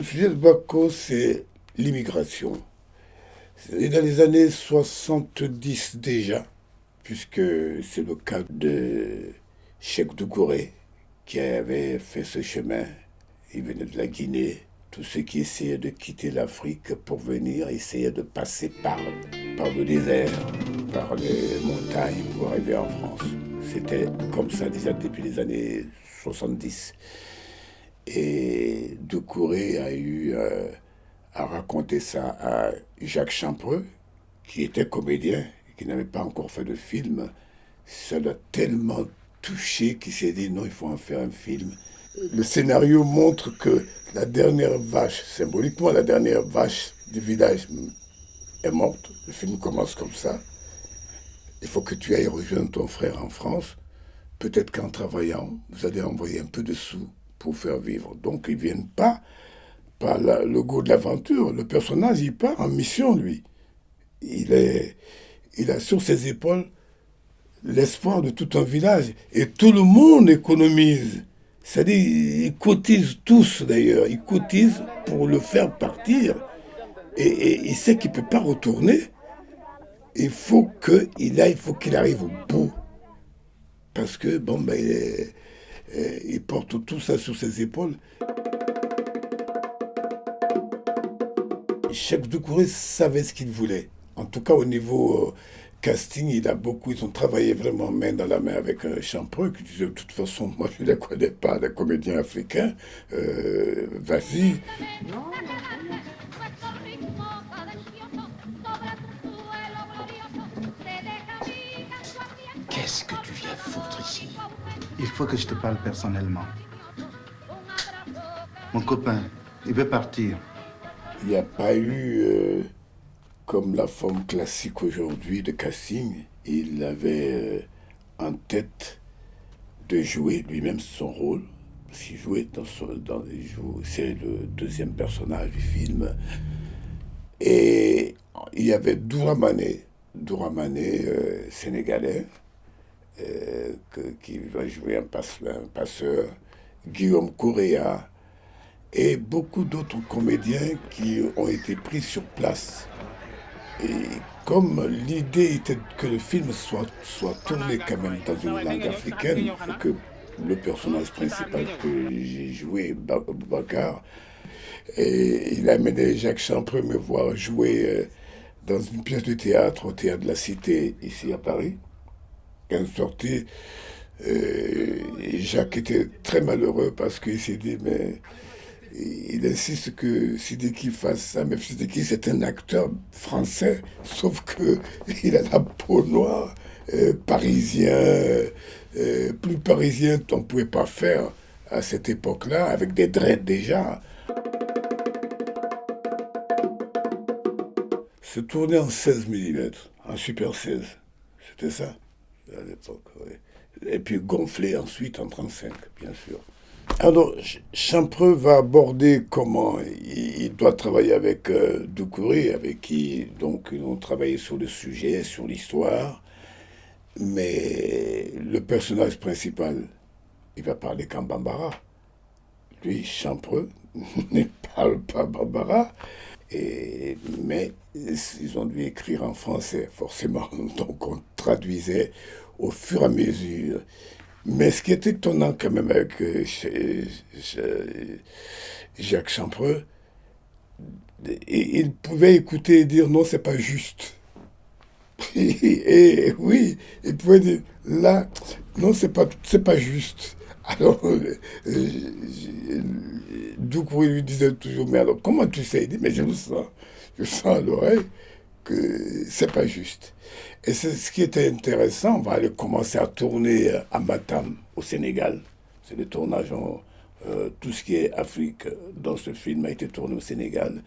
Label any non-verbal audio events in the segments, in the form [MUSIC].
Le sujet de Bako, c'est l'immigration. C'est dans les années 70 déjà, puisque c'est le cas de Cheikh Doucouré, qui avait fait ce chemin. Il venait de la Guinée. Tous ceux qui essayaient de quitter l'Afrique pour venir essayaient de passer par, par le désert, par les montagnes pour arriver en France. C'était comme ça déjà depuis les années 70. Et Doucouré a eu euh, à raconter ça à Jacques Champreux, qui était comédien, qui n'avait pas encore fait de film. Ça l'a tellement touché qu'il s'est dit non, il faut en faire un film. Le scénario montre que la dernière vache, symboliquement la dernière vache du village est morte. Le film commence comme ça. Il faut que tu ailles rejoindre ton frère en France. Peut-être qu'en travaillant, vous allez envoyer un peu de sous pour faire vivre. Donc ils ne viennent pas par le goût de l'aventure. Le personnage, il part en mission, lui. Il, est, il a sur ses épaules l'espoir de tout un village. Et tout le monde économise. C'est-à-dire, ils cotisent tous, d'ailleurs. Ils cotisent pour le faire partir. Et, il sait qu'il ne peut pas retourner. Il faut qu'il aille, il faut qu'il arrive au bout. Parce que, bon, ben, il, il porte tout ça sur ses épaules. Cheikh Doucouré savait ce qu'il voulait. En tout cas, au niveau euh, casting, il a beaucoup, ils ont travaillé vraiment main dans la main avec un Champreux qui disait de toute façon, moi je ne les connais pas, les comédiens africains, euh, vas-y. Il faut que je te parle personnellement. Mon copain, il veut partir il n'y a pas eu, euh, comme la forme classique aujourd'hui de casting, il avait euh, en tête de jouer lui-même son rôle. Il jouait dans son, dans, c'est le deuxième personnage du film. Et il y avait Douramane, Douramane euh, sénégalais, qui va jouer un passeur, Guillaume Correa, et beaucoup d'autres comédiens qui ont été pris sur place. Et comme l'idée était que le film soit, soit tourné quand même dans une langue africaine, que le personnage principal que j'ai joué, Bakar, et il a amené Jacques Champreux me voir jouer euh, dans une pièce de théâtre au Théâtre de la Cité, ici à Paris. Quand sorti, euh, Jacques était très malheureux parce qu'il s'est dit, mais il insiste que Sidiki fasse ça, mais Sidiki c'est un acteur français, sauf que [LAUGHS] il a la peau noire, euh, parisien, euh, plus parisien qu'on ne pouvait pas faire à cette époque-là, avec des dreads déjà. Se tourner en 16 mm, en Super 16, c'était ça à l'époque. Et puis gonfler ensuite en 35, bien sûr. Alors, Champreux va aborder comment il doit travailler avec euh, avec qui donc ils ont travaillé sur le sujet, sur l'histoire. Mais le personnage principal, il va parler qu'en bambara. Lui, Champreux, [LAUGHS] ne parle pas bambara. Mais ils ont dû écrire en français, forcément. [LAUGHS] Donc on traduisait au fur et à mesure. Mais ce qui est étonnant quand même avec euh, Jacques Champreux, il pouvait écouter et dire non, c'est pas juste. [LAUGHS] Et, oui, il pouvait dire là, non, c'est pas, pas juste. Alors, euh, il lui disait toujours, mais alors comment tu sais? Il dit, mais je le sens, je sens à l'oreille que c'est pas juste. Et c'est ce qui était intéressant. On va aller commencer à tourner à Matam, au Sénégal. C'est le tournage, euh, tout ce qui est Afrique dans ce film a été tourné au Sénégal.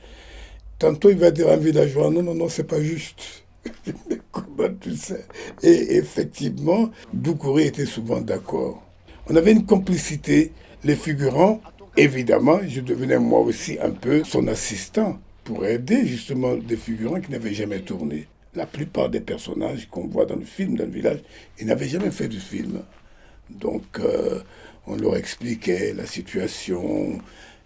Tantôt, il va dire à un villageois, non, non, non, c'est pas juste. [LAUGHS] Comment tu sais? Et effectivement, Doucouré était souvent d'accord. On avait une complicité. Les figurants, évidemment, je devenais moi aussi un peu son assistant pour aider justement des figurants qui n'avaient jamais tourné. La plupart des personnages qu'on voit dans le film, dans le village, ils n'avaient jamais fait de film. Donc, euh, on leur expliquait la situation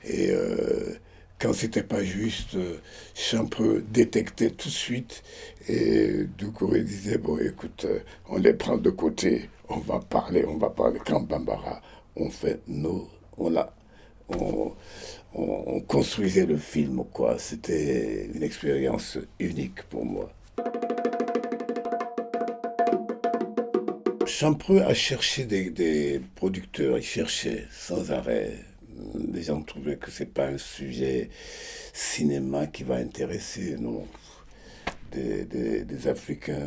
et euh, quand c'était pas juste, euh, Champreux détectait tout de suite et Doucouré disait bon écoute, euh, on les prend de côté, on va parler, on va parler. Quand Bambara, on fait nos, on a, on, on construisait le film quoi. C'était une expérience unique pour moi. Champreux a cherché des producteurs, il cherchait sans arrêt les gens trouvaient que c'est pas un sujet cinéma qui va intéresser non, des, des, Africains,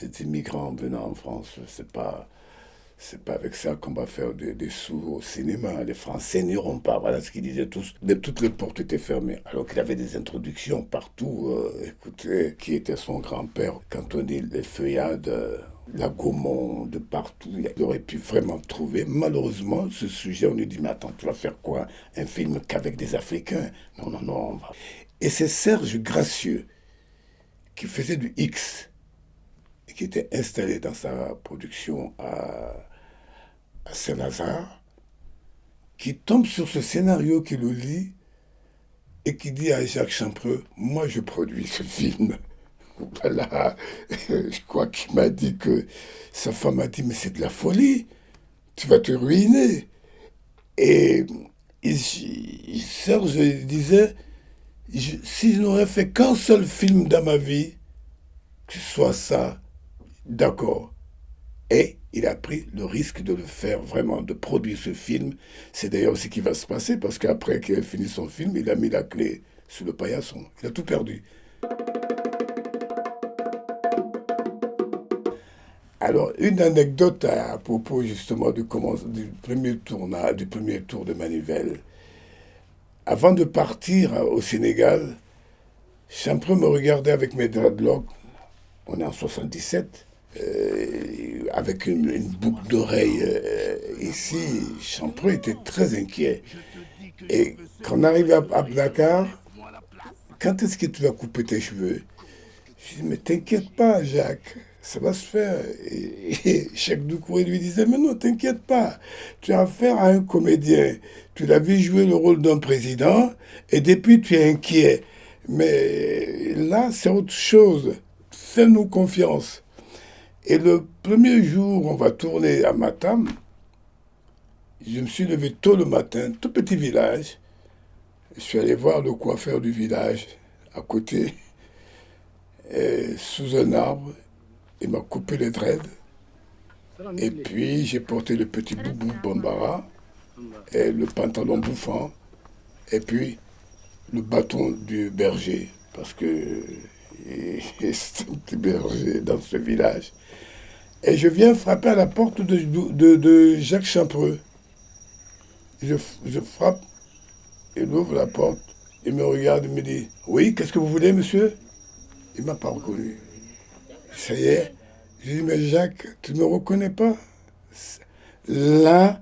des, immigrants venant en France. C'est pas pas avec ça qu'on va faire des, sous au cinéma. Les Français n'iront pas. Voilà ce qu'ils disaient tous. De, toutes les portes étaient fermées. Alors qu'il avait des introductions partout. Euh, écoutez, qui était son grand-père quand on dit les feuillades la Gaumont, de partout. Il aurait pu vraiment trouver. Malheureusement, ce sujet, on lui dit, mais attends, tu vas faire quoi? Un film qu'avec des Africains? Non, non, non. Et c'est Serge Gracieux qui faisait du X et qui était installé dans sa production à, à Saint-Lazare, qui tombe sur ce scénario, qui le lit et qui dit à Jacques Champreux, moi je produis ce film. Voilà, [LAUGHS] je crois qu'il m'a dit que sa femme a dit, mais c'est de la folie, tu vas te ruiner. Et Serge disait, si je n'aurais fait qu'un seul film dans ma vie, que ce soit ça, d'accord. Et il a pris le risque de le faire vraiment, de produire ce film. C'est d'ailleurs ce qui va se passer, parce qu'après qu'il ait fini son film, il a mis la clé sous le paillasson. Il a tout perdu. Alors, une anecdote à, propos justement du, premier tour de Manivelle. Avant de partir au Sénégal, Champreux me regardait avec mes dreadlocks, on est en 77, euh, avec une, boucle d'oreille euh, ici. Champreux était très inquiet. Et quand on arrive à, à Dakar, quand est-ce que tu vas couper tes cheveux? Je dis, mais t'inquiète pas, Jacques ça va se faire. Et, [LAUGHS] Cheikh Doucouré lui disait, mais non, t'inquiète pas, tu as affaire à un comédien. Tu l'as vu jouer le rôle d'un président, et depuis tu es inquiet. Mais là, c'est autre chose. Fais-nous confiance. Et le premier jour, on va tourner à Matam. Je me suis levé tôt le matin, tout petit village. Je suis allé voir le coiffeur du village, à côté, [LAUGHS] sous un arbre. Il m'a coupé les dreads. Et puis j'ai porté le petit boubou Bambara et le pantalon bouffant. Et puis le bâton du berger. Parce que [LAUGHS] c'est un petit berger dans ce village. Et je viens frapper à la porte de, Jacques Champreux. Je, je frappe, il ouvre la porte, il me regarde, il me dit Oui, qu'est-ce que vous voulez, monsieur? Il ne m'a pas reconnu. Ça y est. J'ai dit, mais Jacques, tu ne me reconnais pas? Là,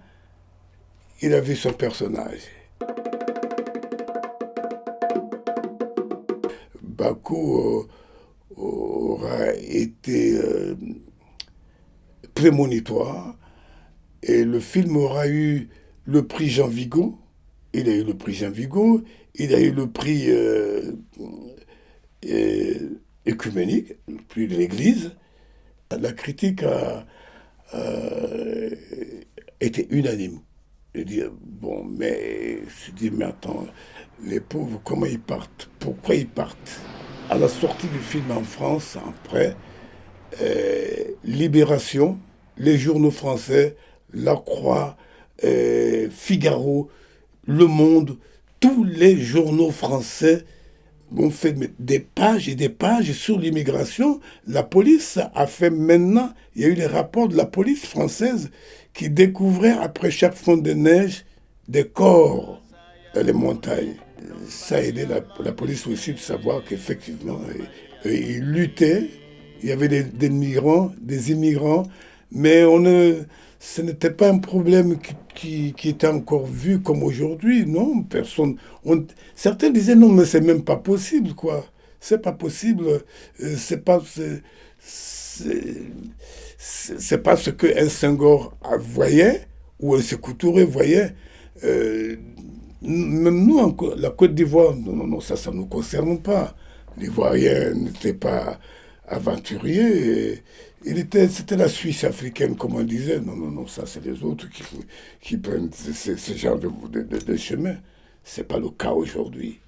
il a vu son personnage. Bakou euh, aura été euh, prémonitoire et le film aura eu le prix Jean Vigo. Il a eu le prix Jean Vigo, il a eu le prix euh, écuménique, le prix de l'Église. La critique a, été unanime. Je dis, bon, mais je dis, mais attends, les pauvres, comment ils partent? Pourquoi ils partent? À la sortie du film en France, après, euh, Libération, les journaux français, La Croix, euh, Figaro, Le Monde, tous les journaux français on fait des pages et des pages sur l'immigration. La police a fait maintenant, il y a eu les rapports de la police française qui découvraient après chaque fond de neige des corps dans les montagnes. Ça a aidé la, police aussi de savoir qu'effectivement, ils luttaient. Il y avait des, migrants, des immigrants, mais on ne, ce n'était pas un problème qui, qui, était encore vu comme aujourd'hui. Non, personne. On, certains disaient non, mais c'est même pas possible, quoi. C'est pas possible. Euh, c'est pas. C'est pas ce qu'un Senghor voyait ou un Sékou voyait. Euh, Même nous, la Côte d'Ivoire, non, non, non, ça, ça ne nous concerne pas. L'Ivoirien n'était pas aventurier. Il était, c'était la Suisse africaine, comme on disait. Non, non, non, ça, c'est les autres qui, prennent ce, genre de, de, de chemin. Ce n'est pas le cas aujourd'hui.